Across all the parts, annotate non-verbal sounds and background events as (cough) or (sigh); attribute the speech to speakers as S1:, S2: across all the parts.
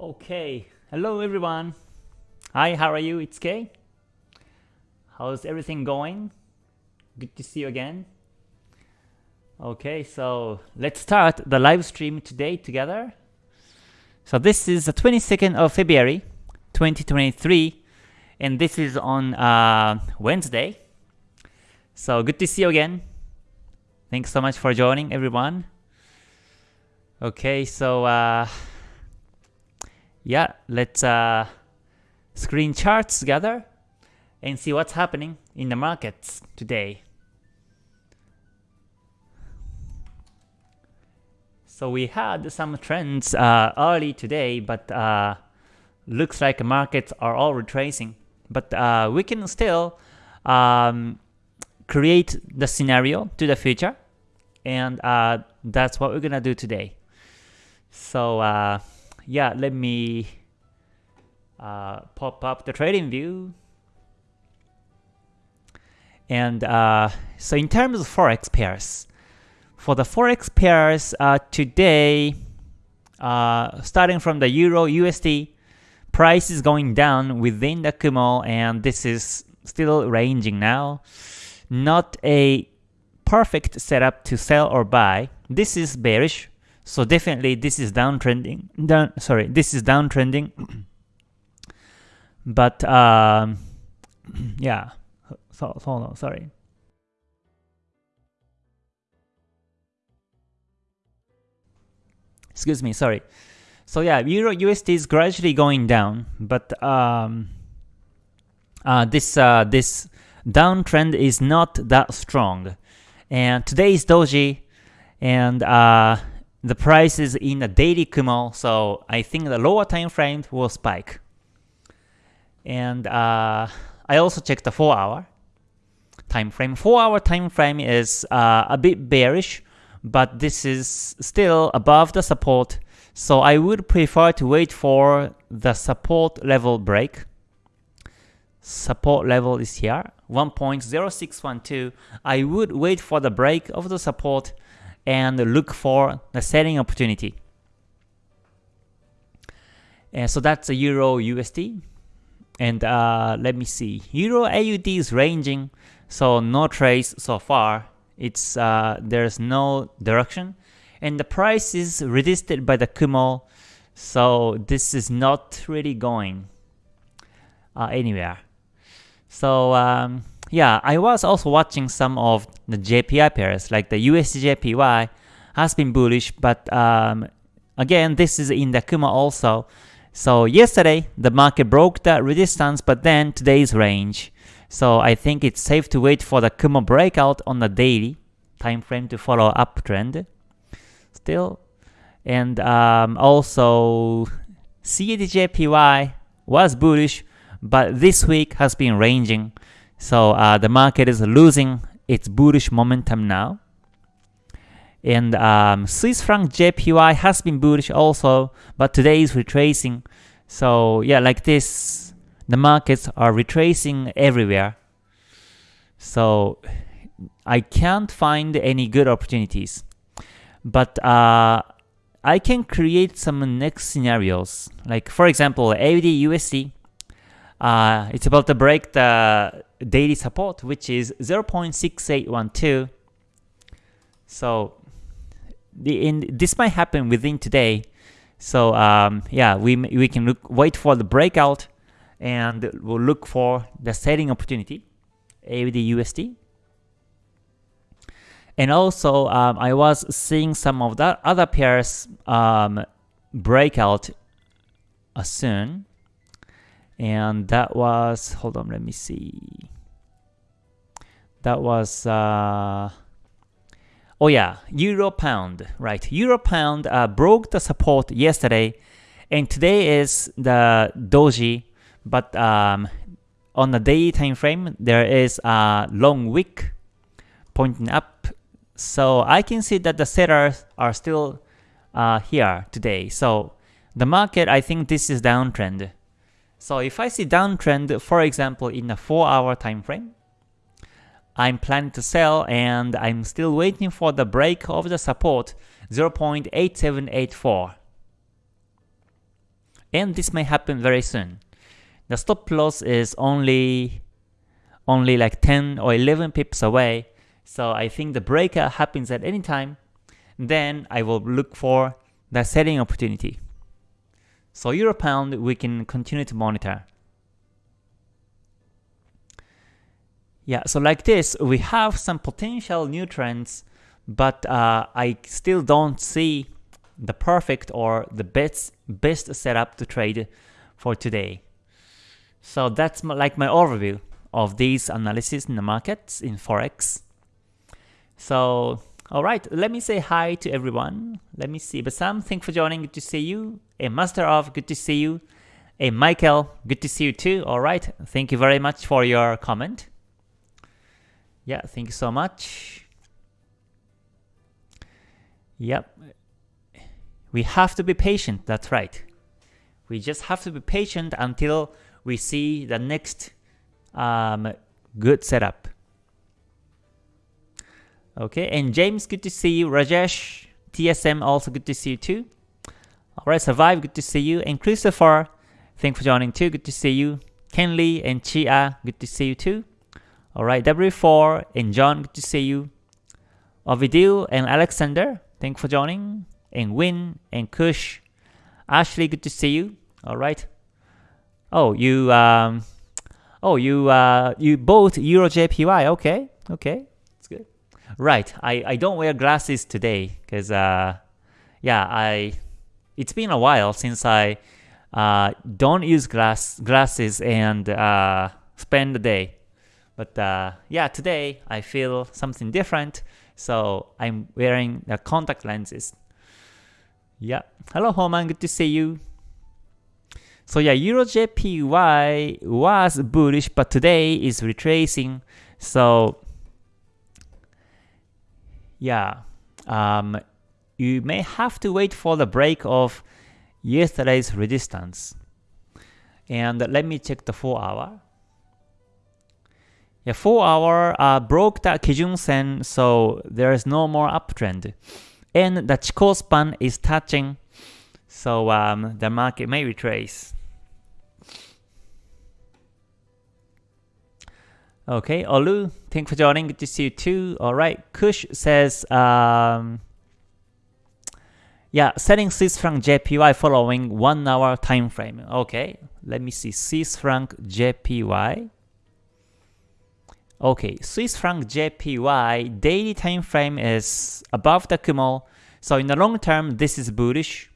S1: Okay, hello everyone. Hi, how are you? It's Kay. How's everything going? Good to see you again. Okay, so let's start the live stream today together. So this is the 22nd of February 2023 and this is on uh, Wednesday. So good to see you again. Thanks so much for joining everyone. Okay, so uh, yeah, let's uh, screen charts together and see what's happening in the markets today. So we had some trends uh, early today, but uh, looks like markets are all retracing. But uh, we can still um, create the scenario to the future, and uh, that's what we're gonna do today. So uh, yeah, let me uh, pop up the TradingView. And uh, so in terms of forex pairs, for the forex pairs uh, today, uh, starting from the euro USD, price is going down within the Kumo, and this is still ranging now. Not a perfect setup to sell or buy. This is bearish, so definitely this is downtrending. Down, sorry, this is downtrending. (clears throat) but um, (clears throat) yeah, so, so no, sorry. Excuse me, sorry. So yeah, Euro USD is gradually going down, but um, uh, this uh, this downtrend is not that strong. And today is Doji, and uh, the price is in a daily Kumo, so I think the lower time frame will spike. And uh, I also checked the 4 hour time frame. 4 hour time frame is uh, a bit bearish, but this is still above the support, so I would prefer to wait for the support level break. Support level is here, 1.0612. I would wait for the break of the support and look for the selling opportunity. And so that's the Euro USD. And uh, let me see, Euro AUD is ranging, so no trace so far. It's uh, there's no direction, and the price is resisted by the Kumo, so this is not really going uh, anywhere. So um, yeah, I was also watching some of the JPY pairs, like the USD has been bullish, but um, again, this is in the Kumo also. So yesterday, the market broke that resistance, but then today's range. So I think it's safe to wait for the Kumo breakout on the daily time frame to follow uptrend. Still, and um, also CADJPY was bullish, but this week has been ranging. So uh, the market is losing its bullish momentum now. And um, Swiss franc JPY has been bullish also, but today is retracing. So yeah, like this, the markets are retracing everywhere. So I can't find any good opportunities. But uh, I can create some next scenarios. Like for example, AUD USD. Uh, it's about to break the daily support, which is 0.6812. So the in this might happen within today. So um, yeah, we we can look wait for the breakout, and we'll look for the selling opportunity, AUD USD. And also, um, I was seeing some of the other pairs um, breakout uh, soon. And that was, hold on, let me see. That was, uh, oh yeah, Euro Pound, right. Euro Pound uh, broke the support yesterday. And today is the Doji, but um, on the daily time frame, there is a long wick pointing up so I can see that the sellers are still uh, here today. So the market, I think this is downtrend. So if I see downtrend, for example, in a 4-hour time frame, I'm planning to sell and I'm still waiting for the break of the support 0.8784. and this may happen very soon. The stop loss is only only like 10 or 11 pips away, so I think the breakout happens at any time. Then I will look for the selling opportunity. So euro pound we can continue to monitor. Yeah, so like this, we have some potential new trends, but uh, I still don't see the perfect or the best best setup to trade for today. So that's my, like my overview of these analysis in the markets in forex. So all right, let me say hi to everyone. Let me see. Basam, thanks for joining. Good to see you. A Master of, good to see you. A Michael, good to see you too. All right, thank you very much for your comment. Yeah, thank you so much. Yep. We have to be patient, that's right. We just have to be patient until we see the next um, good setup. Okay, and James, good to see you. Rajesh, TSM, also good to see you too. Alright, Survive, good to see you. And Christopher, thanks for joining too, good to see you. Kenley and Chia, good to see you too. Alright, W4 and John, good to see you. Ovidio and Alexander, thanks for joining. And Win and Kush. Ashley, good to see you. Alright. Oh, you um Oh, you uh you bought EuroJPY. Okay. Okay. Right. I I don't wear glasses today cuz uh yeah, I it's been a while since I uh don't use glass glasses and uh spend the day but uh, yeah, today I feel something different, so I'm wearing the contact lenses. Yeah. Hello, Homan. Good to see you. So yeah, EuroJPY was bullish, but today is retracing. So yeah, um, you may have to wait for the break of yesterday's resistance. And let me check the 4 hour. Yeah, 4 hour uh, broke the Kijun Sen, so there is no more uptrend. And the Chikou span is touching, so um, the market may retrace. Okay, Olu, thanks for joining. Good to see you too. Alright, Kush says, um, yeah, setting Swiss franc JPY following 1 hour time frame. Okay, let me see. Swiss franc JPY. Okay, Swiss franc JPY daily time frame is above the Kumo. So in the long term, this is bullish.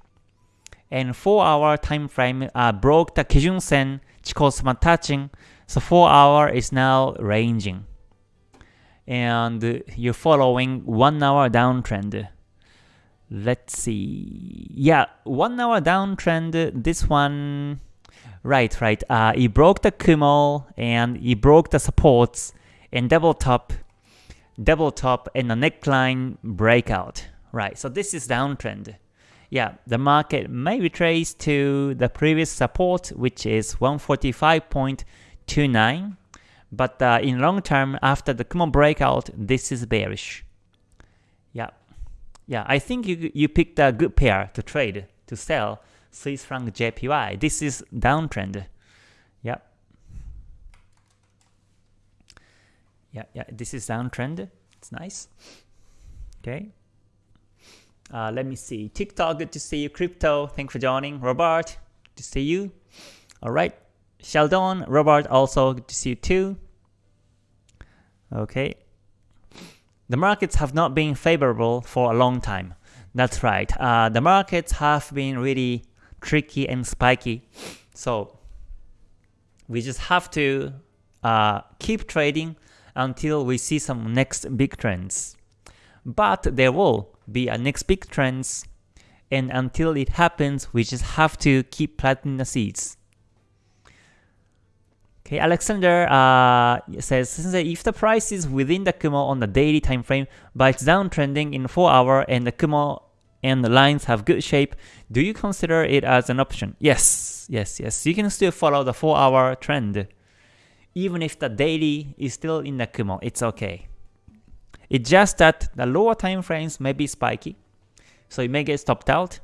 S1: And 4 hour time frame uh, broke the Kijun Sen, Chikou span touching. So 4 hour is now ranging. And you're following 1 hour downtrend. Let's see. Yeah, 1 hour downtrend, this one, right, right. Uh, it broke the Kumo and he broke the supports and double top, double top and a neckline breakout. Right, so this is downtrend. Yeah, the market may retrace to the previous support, which is 145.29. But uh, in long term, after the Kumo breakout, this is bearish. Yeah, yeah, I think you you picked a good pair to trade to sell Swiss franc JPY. This is downtrend. Yep. yeah, yeah, this is downtrend. It's nice. Okay. Uh, let me see. TikTok, good to see you. Crypto, thanks for joining. Robert, to see you. All right. Sheldon, Robert, also good to see you too. Okay. The markets have not been favorable for a long time. That's right. Uh, the markets have been really tricky and spiky. So we just have to uh, keep trading until we see some next big trends. But there will be a next big trends and until it happens, we just have to keep planting the seeds. Okay, Alexander uh, says, if the price is within the Kumo on the daily time frame, but it's downtrending in 4 hour and the Kumo and the lines have good shape, do you consider it as an option? Yes, yes, yes. You can still follow the 4 hour trend even if the daily is still in the Kumo, it's okay. It's just that the lower time frames may be spiky, so it may get stopped out,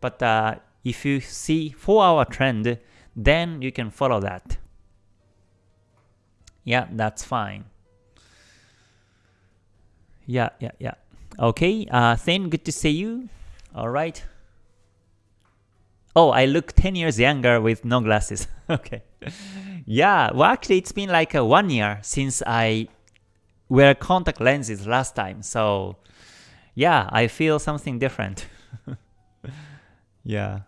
S1: but uh, if you see 4 hour trend, then you can follow that. Yeah, that's fine. Yeah, yeah, yeah. Okay, uh, Thin, good to see you. Alright. Oh, I look 10 years younger with no glasses. (laughs) okay. Yeah, well actually it's been like a one year since I wear contact lenses last time. So yeah, I feel something different. (laughs) yeah.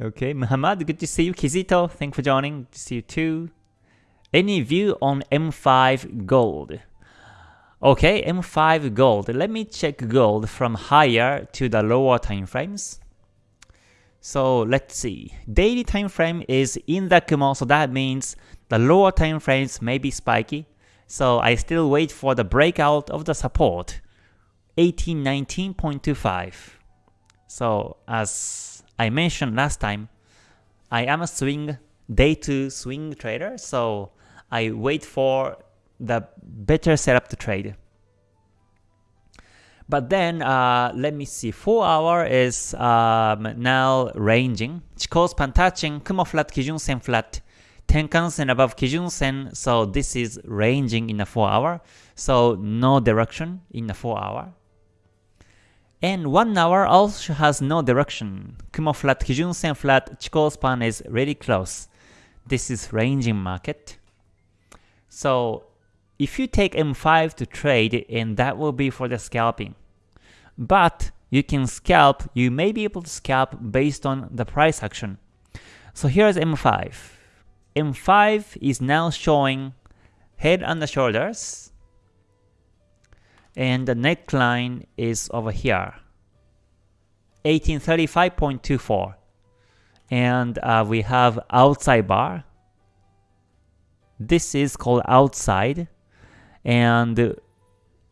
S1: Okay, Muhammad, good to see you. Kizito, thanks for joining. Good to see you too. Any view on M5 gold? Okay, M5 gold. Let me check gold from higher to the lower time frames. So let's see. Daily time frame is in the Kumo, so that means the lower time frames may be spiky. So I still wait for the breakout of the support, 1819.25. So as I mentioned last time, I am a swing day to swing trader, so I wait for the better setup to trade. But then, uh, let me see, 4 hour is um, now ranging. Chikou touching, Kumo flat, Kijun Sen flat, Tenkan Sen above Kijun Sen, so this is ranging in the 4 hour. So no direction in the 4 hour. And 1 hour also has no direction. Kumo flat, Kijun Sen flat, Chikou span is really close. This is ranging market. So if you take M5 to trade, and that will be for the scalping. But you can scalp, you may be able to scalp based on the price action. So here's M5. M5 is now showing head and the shoulders, and the neckline is over here, 1835.24. And uh, we have outside bar, this is called outside and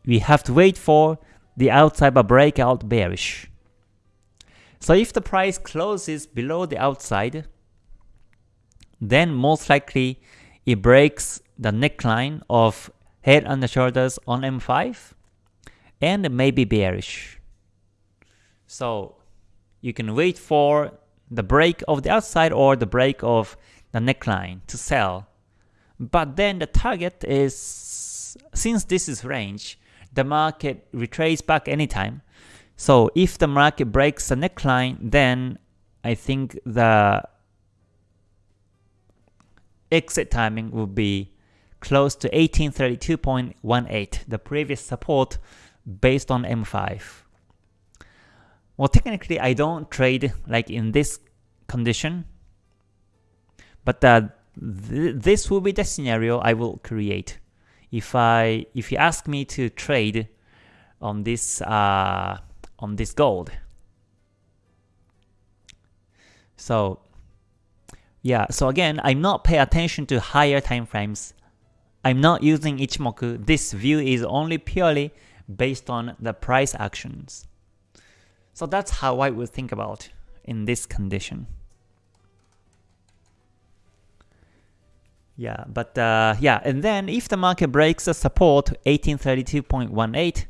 S1: we have to wait for the outside bar breakout bearish. So if the price closes below the outside, then most likely it breaks the neckline of head and shoulders on M5 and maybe bearish. So you can wait for the break of the outside or the break of the neckline to sell but then the target is, since this is range, the market retraces back anytime. So if the market breaks the neckline, then I think the exit timing will be close to 1832.18, the previous support based on M5. Well, technically I don't trade like in this condition, but uh, th this will be the scenario I will create. If I if you ask me to trade on this uh, on this gold. So yeah, so again, I'm not pay attention to higher time frames. I'm not using Ichimoku. This view is only purely based on the price actions. So that's how I would think about in this condition. Yeah, but uh, yeah, and then if the market breaks the support 1832.18,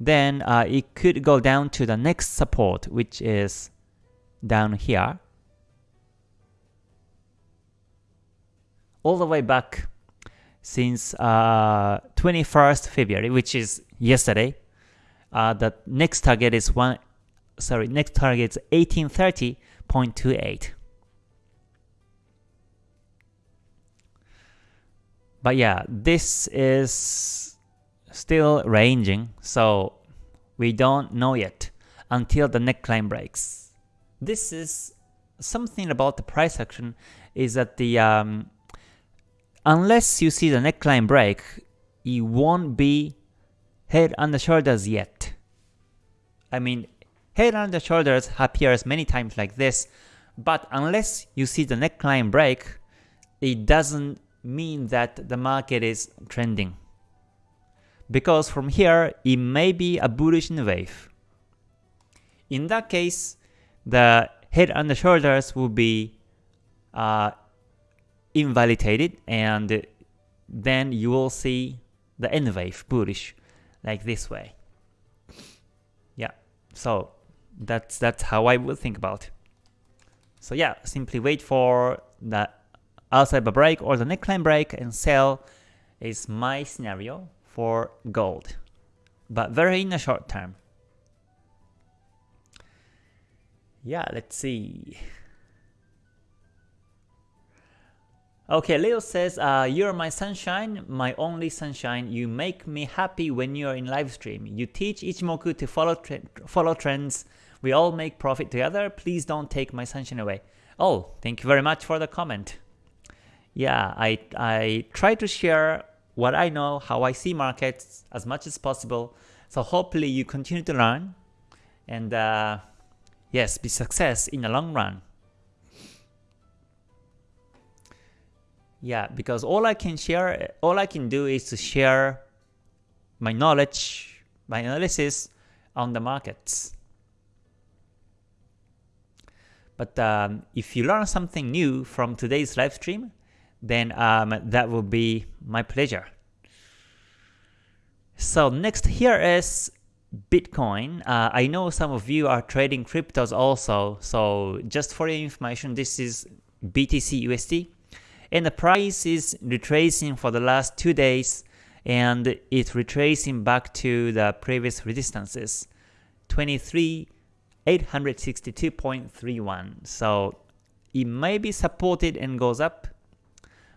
S1: then uh, it could go down to the next support, which is down here. All the way back since uh, 21st February, which is yesterday. Uh, the next target is one, sorry, next target is 1830.28. But yeah, this is still ranging, so we don't know yet until the neckline breaks. This is something about the price action is that the um, unless you see the neckline break, it won't be head and the shoulders yet. I mean, head and the shoulders appears many times like this, but unless you see the neckline break, it doesn't mean that the market is trending. Because from here, it may be a bullish wave. In that case, the head and the shoulders will be uh, invalidated and then you will see the N wave bullish like this way. Yeah, so That's that's how I would think about. So yeah, simply wait for the outside bar break or the neckline break and sell is my scenario for gold, but very in the short term. Yeah, let's see. Okay, Leo says, uh, you're my sunshine, my only sunshine. You make me happy when you're in live stream. You teach Ichimoku to follow tre follow trends. We all make profit together. Please don't take my sunshine away. Oh, thank you very much for the comment. Yeah, I I try to share what I know, how I see markets as much as possible. So hopefully you continue to learn and uh, yes, be success in the long run. Yeah, because all I can share, all I can do is to share my knowledge, my analysis on the markets. But um, if you learn something new from today's live stream, then um, that will be my pleasure. So next here is Bitcoin. Uh, I know some of you are trading cryptos also, so just for your information, this is BTC USD and the price is retracing for the last two days and it's retracing back to the previous resistances 23 862.31 so it may be supported and goes up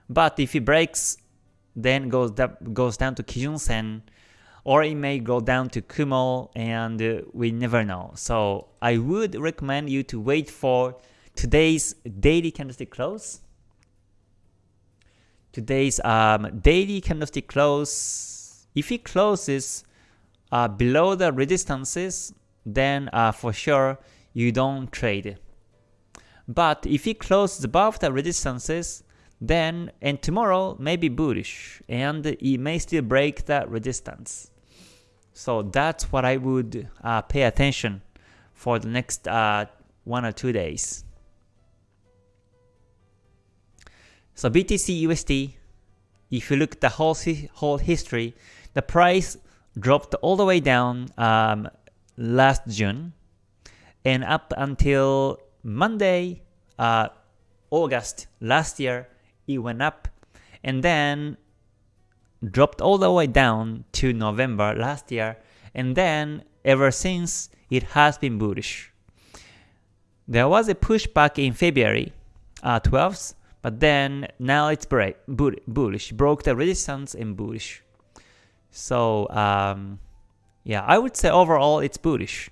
S1: but if it breaks then goes up, goes down to Kijun Sen or it may go down to Kumo and we never know. So I would recommend you to wait for today's daily candlestick close today's um, daily candlestick close, if it closes uh, below the resistances, then uh, for sure you don't trade. But if it closes above the resistances, then and tomorrow may be bullish and it may still break that resistance. So that's what I would uh, pay attention for the next uh, one or two days. So BTC USD, if you look at the whole, whole history, the price dropped all the way down um, last June and up until Monday, uh, August last year, it went up and then dropped all the way down to November last year and then ever since it has been bullish. There was a pushback in February uh, 12th but then now it's bullish, broke the resistance and bullish. So um, yeah, I would say overall it's bullish.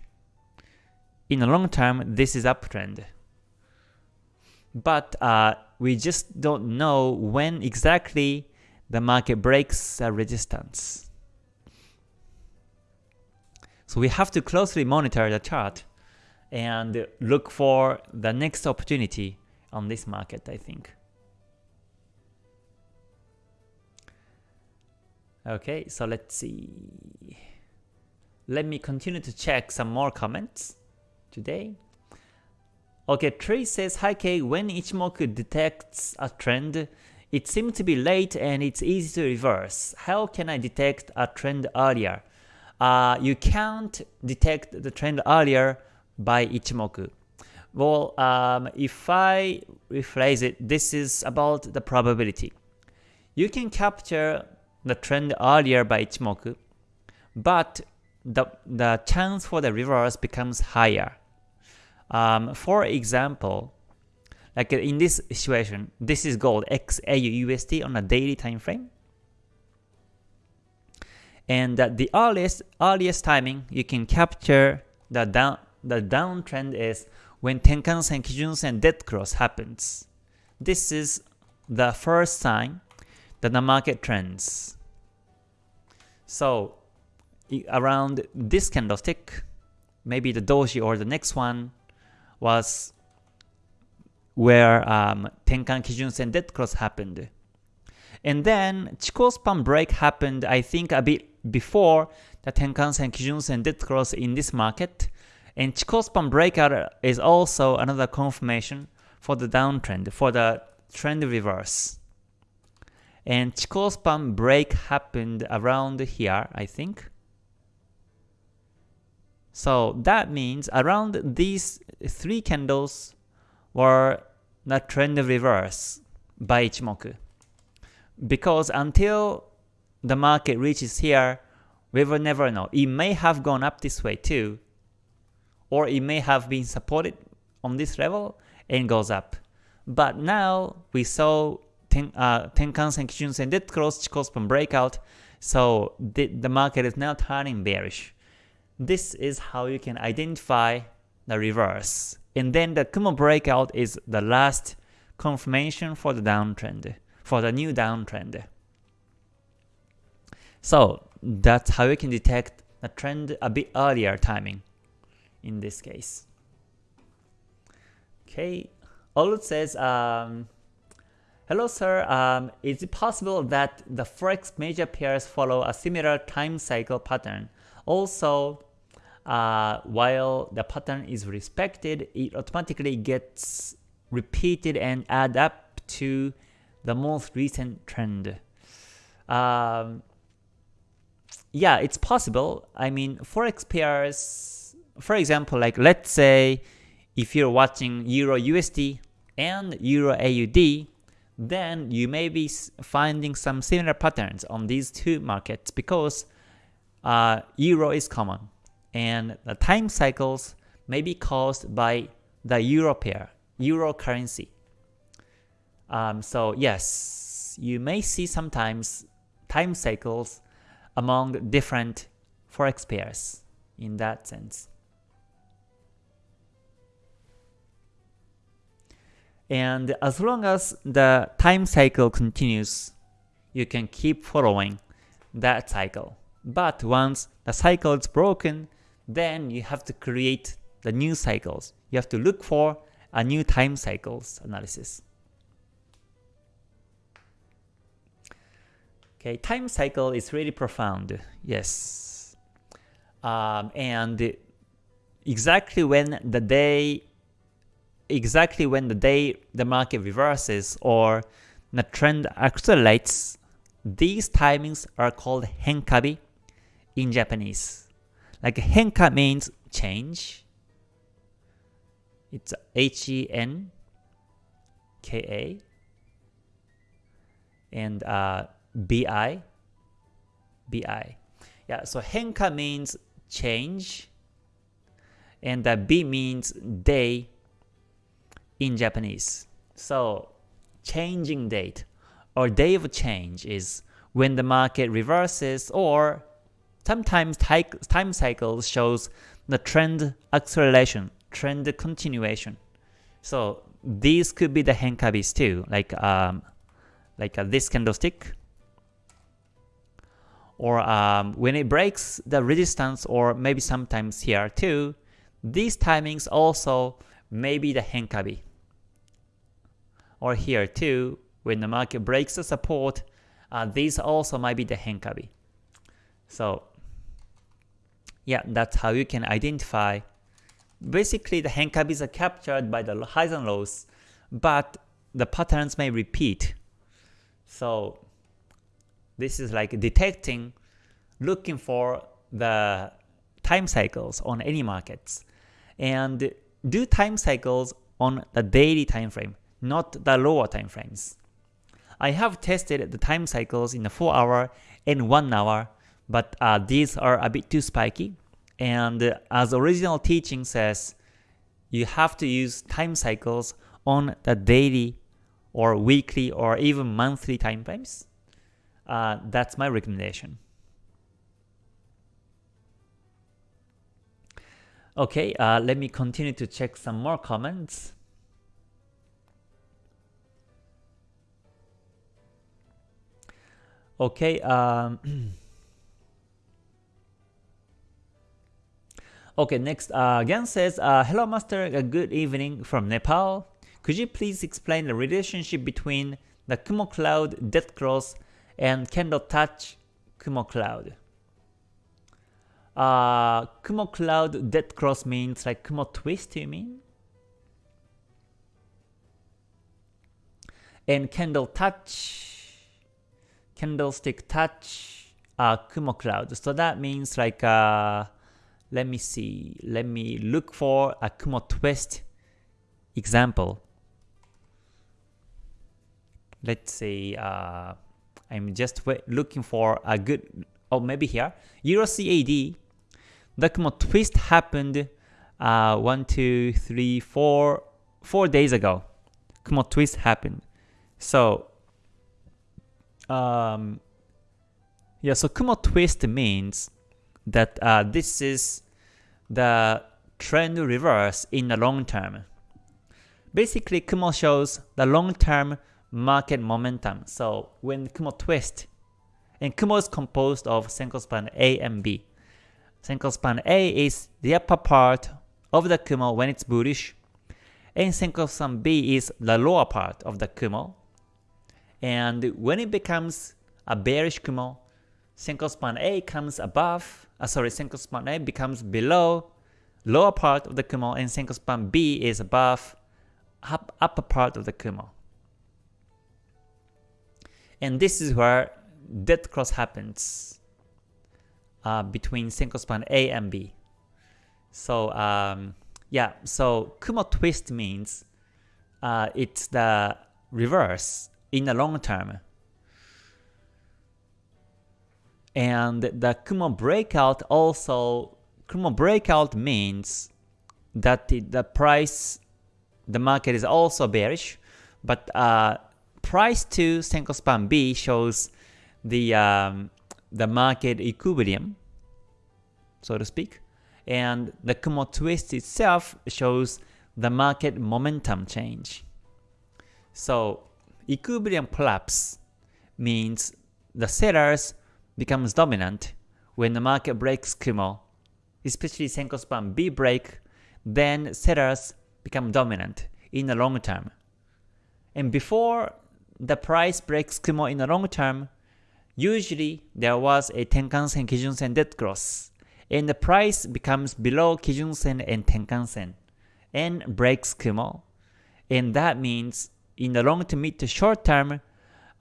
S1: In the long term, this is uptrend. But uh, we just don't know when exactly the market breaks a resistance. So we have to closely monitor the chart and look for the next opportunity on this market, I think. Okay, so let's see. Let me continue to check some more comments today. Okay, Tree says, Hi K, when Ichimoku detects a trend, it seems to be late and it's easy to reverse. How can I detect a trend earlier? Uh, you can't detect the trend earlier by Ichimoku. Well, um, if I rephrase it, this is about the probability. You can capture the trend earlier by Ichimoku, but the, the chance for the reverse becomes higher. Um, for example, like in this situation, this is gold XAU USD on a daily time frame. And uh, the earliest earliest timing you can capture the down the downtrend is when Tenkan Sen Kijun Sen dead cross happens. This is the first sign that the market trends. So around this candlestick, maybe the doji or the next one was where um, Tenkan Kijun Sen dead cross happened. And then Chikou span break happened I think a bit before the Tenkan Sen Kijun Sen dead cross in this market. And Chikou span breakout is also another confirmation for the downtrend, for the trend reverse. And Chikou span break happened around here, I think. So that means around these three candles were the trend reverse by Ichimoku. Because until the market reaches here, we will never know. It may have gone up this way too, or it may have been supported on this level and goes up. But now we saw ten, uh, Tenkan-sen, Kijun-sen dead cross Chikou breakout, so the, the market is now turning bearish. This is how you can identify the reverse. And then the Kumo breakout is the last confirmation for the downtrend, for the new downtrend. So that's how you can detect the trend a bit earlier timing in this case. Okay, Olut says, um, Hello sir, um, is it possible that the Forex major pairs follow a similar time cycle pattern? Also, uh, while the pattern is respected, it automatically gets repeated and add up to the most recent trend. Um, yeah, it's possible. I mean, Forex pairs, for example, like let's say if you're watching Euro USD and Euro AUD, then you may be finding some similar patterns on these two markets because uh, Euro is common and the time cycles may be caused by the Euro pair, Euro currency. Um, so yes, you may see sometimes time cycles among different forex pairs in that sense. And as long as the time cycle continues, you can keep following that cycle. But once the cycle is broken, then you have to create the new cycles. You have to look for a new time cycles analysis. Okay, time cycle is really profound. Yes. Um, and exactly when the day exactly when the day the market reverses or the trend accelerates, these timings are called henkabi in Japanese. Like henka means change. It's H-E-N-K-A. And uh, B-I. B-I. Yeah, so henka means change. And the B means day in Japanese. So changing date or day of change is when the market reverses or sometimes time cycles shows the trend acceleration, trend continuation. So these could be the henkabis too, like um, like uh, this candlestick, or um, when it breaks the resistance, or maybe sometimes here too. These timings also may be the henkabi or here too, when the market breaks the support, uh, these also might be the henkabi. So yeah, that's how you can identify. Basically, the henkabis are captured by the highs and lows, but the patterns may repeat. So this is like detecting, looking for the time cycles on any markets, and do time cycles on the daily time frame not the lower time frames. I have tested the time cycles in the 4 hour and 1 hour, but uh, these are a bit too spiky. And as original teaching says, you have to use time cycles on the daily or weekly or even monthly time frames. Uh, that's my recommendation. Okay, uh, let me continue to check some more comments. Okay. Um, (clears throat) okay, next, uh, Gan says, uh, Hello Master, good evening from Nepal. Could you please explain the relationship between the Kumo Cloud Death Cross and Candle Touch Kumo Cloud? Uh, Kumo Cloud Death Cross means like Kumo Twist, you mean? And Candle Touch candlestick touch uh, Kumo cloud. So that means like uh, let me see, let me look for a Kumo twist example. Let's say uh, I'm just looking for a good, oh maybe here, Euro CAD, the Kumo twist happened uh, one, two, three, four, four days ago. Kumo twist happened. So, um, yeah, so Kumo twist means that uh, this is the trend reverse in the long term. Basically, Kumo shows the long-term market momentum. So when Kumo twist, and Kumo is composed of Senko span A and B. Senko span A is the upper part of the Kumo when it's bullish, and Senko span B is the lower part of the Kumo. And when it becomes a bearish Kumo, Senko span A comes above, uh, sorry, Senko span A becomes below lower part of the Kumo, and Senko span B is above up, upper part of the Kumo. And this is where death cross happens uh, between Senko span A and B. So um, yeah, so Kumo twist means uh, it's the reverse in the long term. And the Kumo breakout also, Kumo breakout means that the, price, the market is also bearish, but uh, price to Senko span B shows the um, the market equilibrium, so to speak, and the Kumo twist itself shows the market momentum change. So equilibrium collapse means the sellers becomes dominant when the market breaks Kumo, especially Senko span B break, then sellers become dominant in the long term. And before the price breaks Kumo in the long term, usually there was a Tenkan-sen, Kijun-sen dead cross, and the price becomes below Kijun-sen and Tenkan-sen, and breaks Kumo. And that means in the long to mid to short term,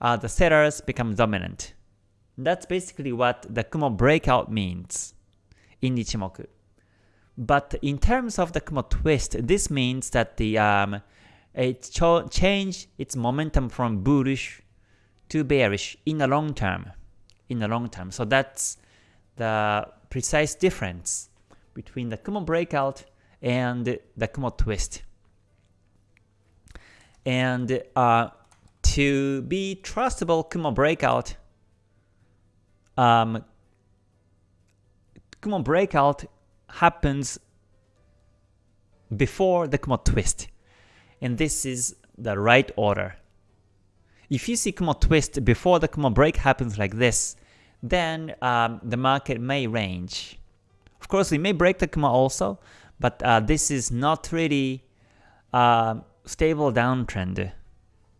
S1: uh, the sellers become dominant. That's basically what the Kumo breakout means in Ichimoku. But in terms of the Kumo twist, this means that the um, it change its momentum from bullish to bearish in the long term. In the long term, so that's the precise difference between the Kumo breakout and the Kumo twist. And uh, to be trustable Kumo breakout, um, Kumo breakout happens before the Kumo twist. And this is the right order. If you see Kumo twist before the Kumo break happens like this, then um, the market may range. Of course, it may break the Kumo also, but uh, this is not really uh, stable downtrend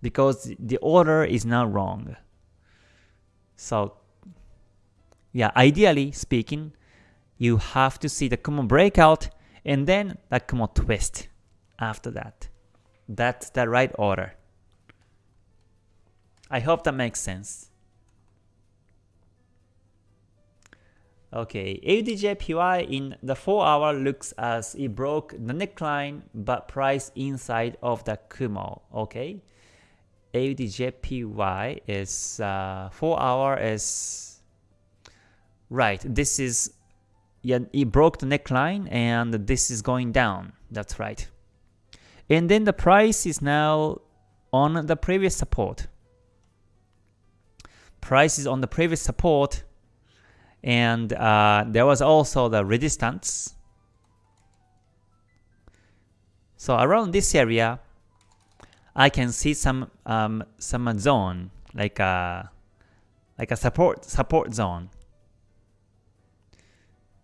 S1: because the order is not wrong. So yeah, ideally speaking, you have to see the Kumo breakout and then the Kumo twist after that. That's the right order. I hope that makes sense. Okay, AUDJPY in the 4 hour looks as it broke the neckline but price inside of the Kumo. Okay, AUDJPY is uh, 4 hour is right. This is yeah, it broke the neckline and this is going down. That's right. And then the price is now on the previous support. Price is on the previous support and uh, there was also the resistance. So around this area, I can see some um, some zone like a like a support support zone.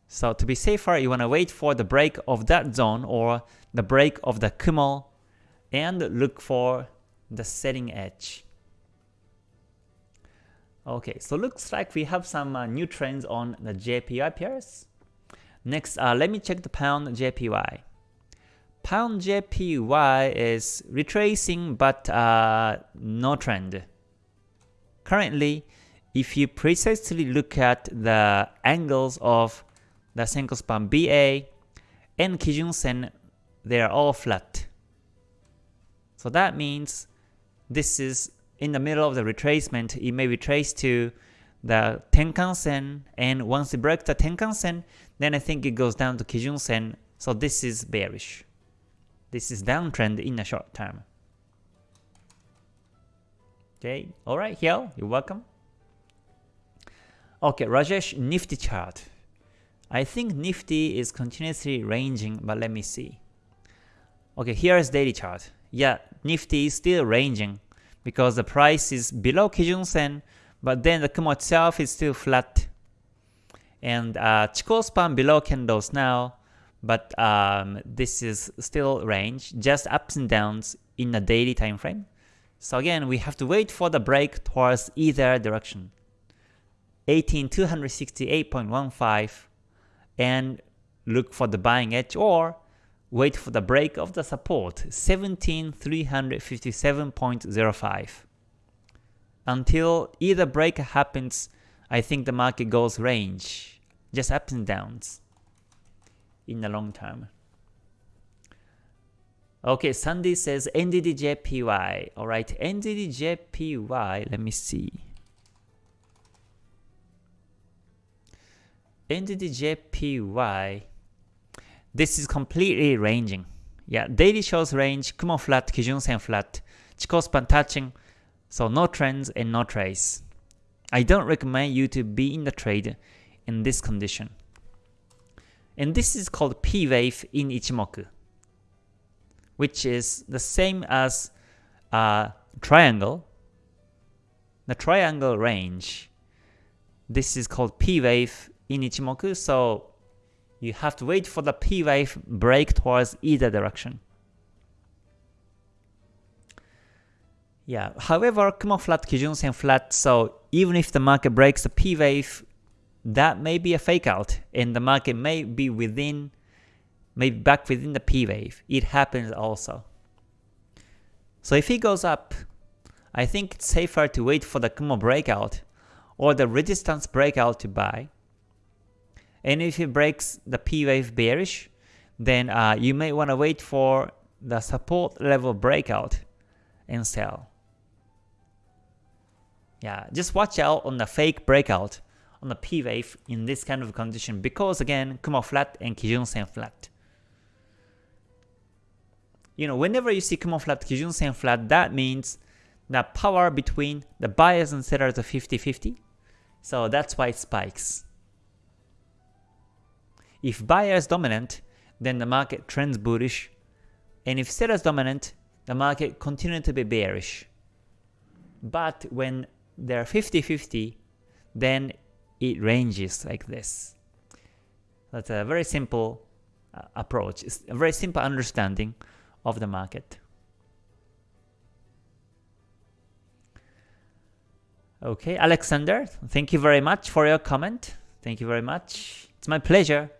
S1: So to be safer, you want to wait for the break of that zone or the break of the Kumo and look for the setting edge. Okay, so looks like we have some uh, new trends on the JPY pairs. Next, uh, let me check the pound JPY. Pound JPY is retracing but uh, no trend. Currently, if you precisely look at the angles of the Senko span BA, and Kijun Sen, they are all flat. So that means this is in the middle of the retracement, it may retrace to the Tenkan Sen, and once it breaks the Tenkan Sen, then I think it goes down to Kijun Sen, so this is bearish. This is downtrend in the short term. Okay, alright, Hiel, you're welcome. Okay, Rajesh, Nifty chart. I think Nifty is continuously ranging, but let me see. Okay, here is daily chart. Yeah, Nifty is still ranging because the price is below Kijun Sen, but then the Kumo itself is still flat. And uh, Chikou span below candles now, but um, this is still range, just ups and downs in a daily time frame. So again, we have to wait for the break towards either direction. 18268.15 and look for the buying edge or wait for the break of the support 17357.05 until either break happens I think the market goes range just ups and downs in the long term. Okay Sandy says NZD-JPY alright NZD-JPY let me see. NZD-JPY, this is completely ranging. Yeah, daily shows range, Kumo flat, Kijun Sen flat, Chikou span touching, so no trends and no trace. I don't recommend you to be in the trade in this condition. And this is called P wave in Ichimoku, which is the same as a triangle, the triangle range. This is called P wave in Ichimoku, so you have to wait for the P wave break towards either direction. Yeah, however, Kumo flat, Kijun Sen flat, so even if the market breaks the P wave, that may be a fake out, and the market may be within, maybe back within the P wave. It happens also. So if it goes up, I think it's safer to wait for the Kumo breakout or the resistance breakout to buy. And if it breaks the P wave bearish, then uh, you may want to wait for the support level breakout and sell. Yeah, just watch out on the fake breakout on the P wave in this kind of condition because again, Kumo flat and Kijun Sen flat. You know, whenever you see Kumo flat, Kijun Sen flat, that means the power between the buyers and sellers are 50-50. So that's why it spikes. If buyers dominant, then the market trends bullish, and if sellers dominant, the market continue to be bearish. But when they're 50-50, then it ranges like this. That's a very simple uh, approach. It's a very simple understanding of the market. Okay, Alexander, thank you very much for your comment. Thank you very much. It's my pleasure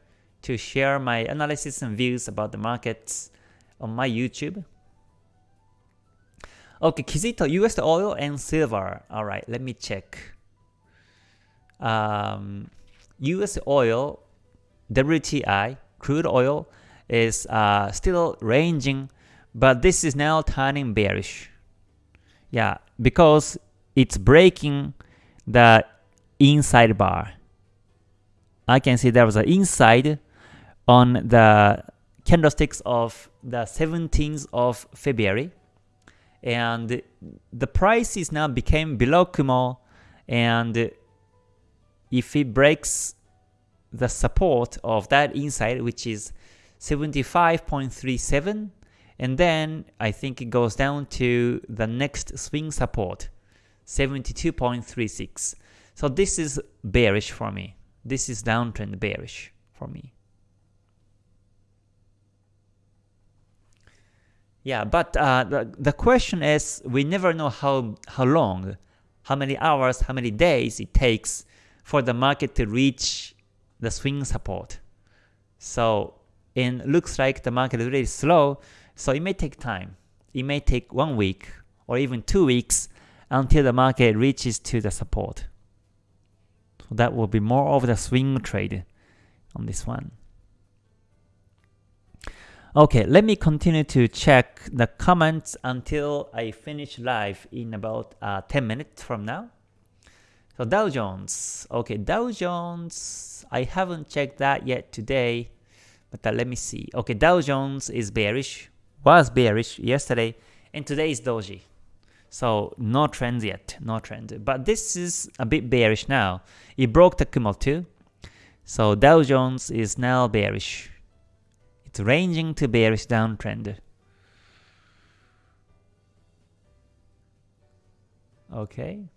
S1: to share my analysis and views about the markets on my YouTube. Okay, Kizito, US oil and silver. Alright, let me check. Um, US oil, WTI, crude oil, is uh, still ranging, but this is now turning bearish. Yeah, because it's breaking the inside bar. I can see there was an inside on the candlesticks of the 17th of February. And the price is now became below Kumo. And if it breaks the support of that inside which is 75.37 and then I think it goes down to the next swing support 72.36 so this is bearish for me. This is downtrend bearish for me Yeah, but uh, the, the question is, we never know how, how long, how many hours, how many days it takes for the market to reach the swing support. So it looks like the market is really slow, so it may take time. It may take one week or even two weeks until the market reaches to the support. So that will be more of the swing trade on this one. Okay, let me continue to check the comments until I finish live in about uh, 10 minutes from now. So Dow Jones, okay, Dow Jones, I haven't checked that yet today, but uh, let me see. Okay, Dow Jones is bearish, was bearish yesterday, and today is doji. So no trends yet, no trend. But this is a bit bearish now. It broke the Kumo too. So Dow Jones is now bearish. Ranging to bearish downtrend. Okay.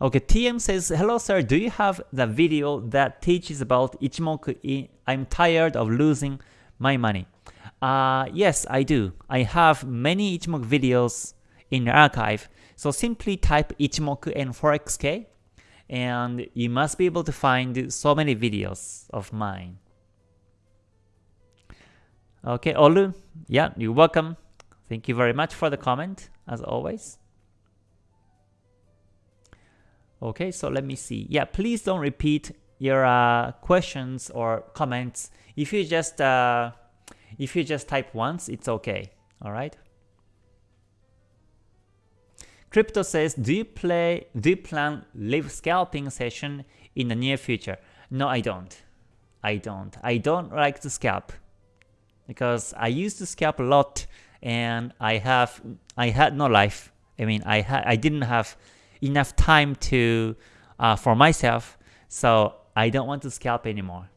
S1: Okay, TM says, Hello sir, do you have the video that teaches about Ichimoku I'm tired of losing my money? Uh, yes, I do. I have many Ichimoku videos in the archive. So simply type Ichimoku and ForexK and you must be able to find so many videos of mine. Okay, Olu, yeah, you're welcome. Thank you very much for the comment, as always. Okay, so let me see. Yeah, please don't repeat your uh, questions or comments. If you just uh, if you just type once, it's okay. All right. Crypto says, do you play, do you plan live scalping session in the near future? No, I don't. I don't. I don't like to scalp because I used to scalp a lot and I have I had no life. I mean, I had I didn't have enough time to uh, for myself, so I don't want to scalp anymore.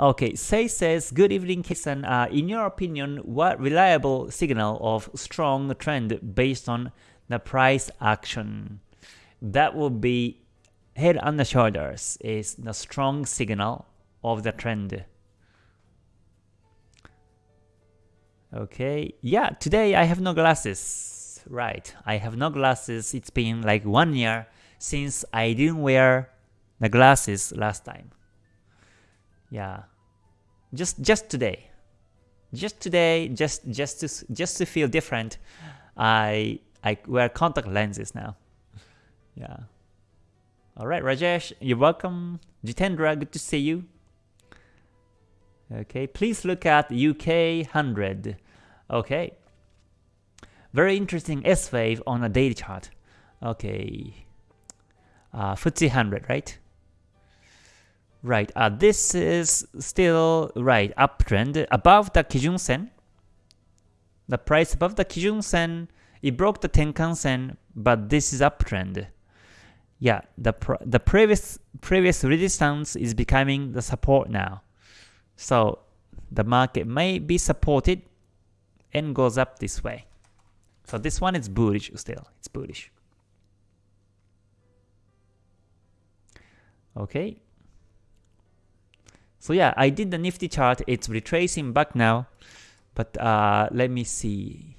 S1: Okay, Say says, Good evening, Kisan. Uh, in your opinion, what reliable signal of strong trend based on the price action? That would be head on the shoulders is the strong signal of the trend. Okay, yeah, today I have no glasses. Right, I have no glasses. It's been like one year since I didn't wear the glasses last time. Yeah. Just just today. Just today, just just to just to feel different, I I wear contact lenses now. (laughs) Yeah. Alright, Rajesh, you're welcome. Jitendra, good to see you. Okay, please look at UK 100. Okay. Very interesting S wave on a daily chart. Okay. Uh, FTSE 100, right? Right, uh, this is still, right, uptrend above the Kijun Sen. The price above the Kijun Sen, it broke the Tenkan Sen, but this is uptrend. Yeah, the pr the previous previous resistance is becoming the support now. So the market may be supported and goes up this way. So this one is bullish still, it's bullish. Okay, so yeah, I did the Nifty chart. It's retracing back now. But uh, let me see.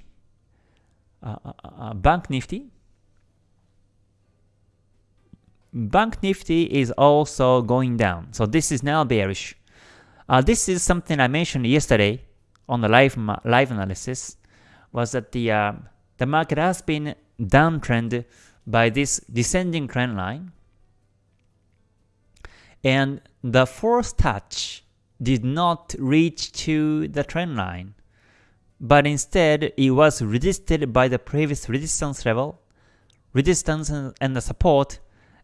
S1: Uh, uh, uh, uh, Bank Nifty. Bank Nifty is also going down. So this is now bearish. Uh, this is something I mentioned yesterday on the live live analysis. Was that the the market has been downtrend by this descending trend line, and the force touch did not reach to the trend line, but instead it was resisted by the previous resistance level, resistance and the support,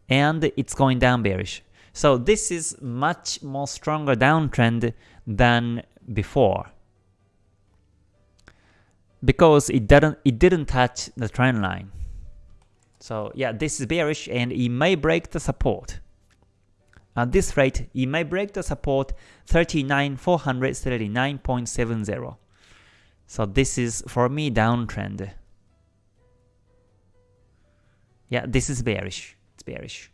S1: and it's going down bearish. So this is much more stronger downtrend than before because it didn't it didn't touch the trend line. So yeah, this is bearish and it may break the support. At this rate, it may break the support 39,439.70. So this is, for me, downtrend. Yeah, this is bearish. It's bearish.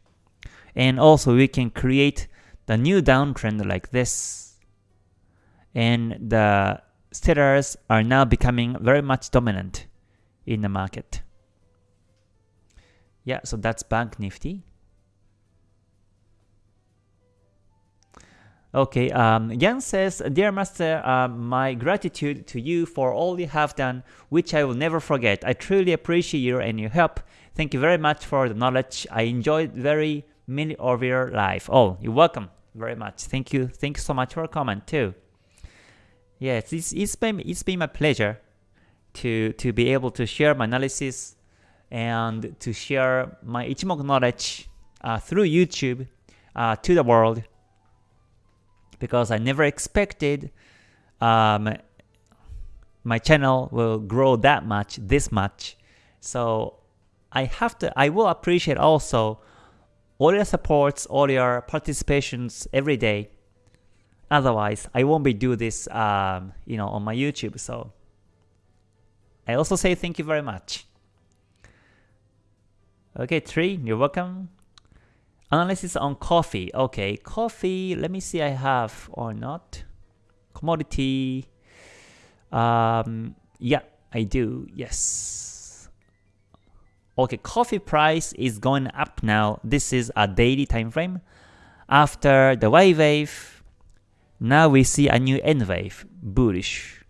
S1: And also we can create the new downtrend like this. And the sellers are now becoming very much dominant in the market. Yeah, so that's Bank Nifty. Okay, um, says, Dear Master, uh, my gratitude to you for all you have done, which I will never forget. I truly appreciate you and your help. Thank you very much for the knowledge. I enjoyed very many of your life. Oh, you're welcome very much. Thank you. Thank you so much for comment too. Yes, it's, it's been it's been my pleasure to to be able to share my analysis and to share my Ichimoku knowledge uh, through YouTube uh, to the world because I never expected um, my channel will grow that much, this much. So I have to, I will appreciate also all your supports, all your participations every day. Otherwise, I won't be do this, um, you know, on my YouTube. So I also say thank you very much. Okay, Tree, you're welcome. Analysis on coffee. Okay, coffee, let me see I have or not. Commodity. Um, yeah, I do. Yes. Okay, coffee price is going up now. This is a daily time frame. After the Y wave, now we see a new N wave, bullish.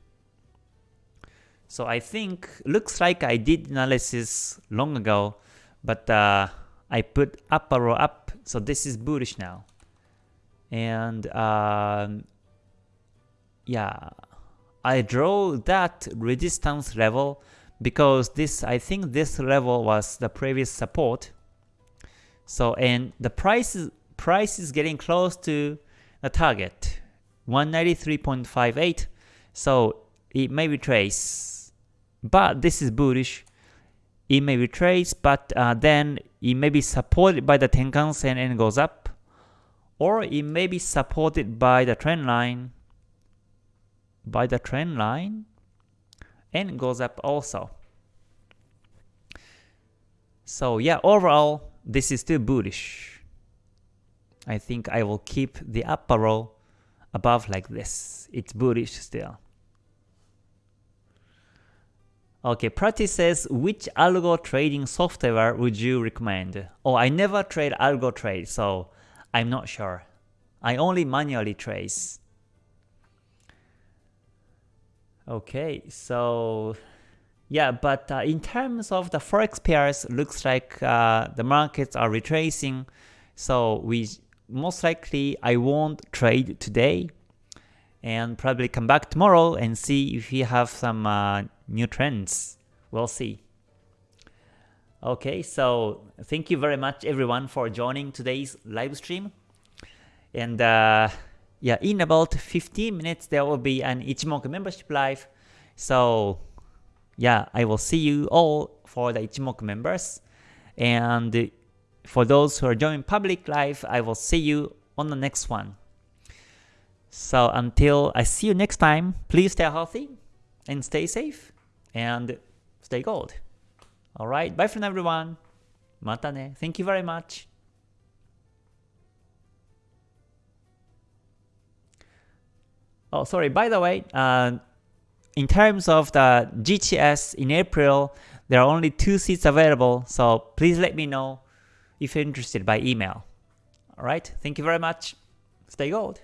S1: So I think, looks like I did analysis long ago, but uh, I put up arrow up, so this is bullish now. And um, yeah, I draw that resistance level because this I think this level was the previous support. So and the price is, price is getting close to the target 193.58 so it may retrace but this is bullish it may retrace but uh, then it may be supported by the Tenkan Sen and goes up or it may be supported by the trend line by the trend line and goes up also. So yeah, overall, this is still bullish. I think I will keep the upper row above like this. It's bullish still. Okay, Practice says, which algo trading software would you recommend? Oh, I never trade algo trade, so I'm not sure. I only manually trace. Okay, so yeah, but uh, in terms of the forex pairs, looks like uh, the markets are retracing. So we most likely I won't trade today, and probably come back tomorrow and see if we have some uh, new trends. We'll see. Okay, so thank you very much everyone for joining today's live stream, and. Uh, yeah, in about 15 minutes there will be an Ichimoku membership live. So yeah, I will see you all for the Ichimoku members. And for those who are joining public live, I will see you on the next one. So until I see you next time, please stay healthy and stay safe and stay gold. Alright, bye for now everyone. Mata ne. Thank you very much. Oh, sorry. By the way, uh, in terms of the GTS in April, there are only two seats available, so please let me know if you're interested by email. Alright, thank you very much. Stay gold.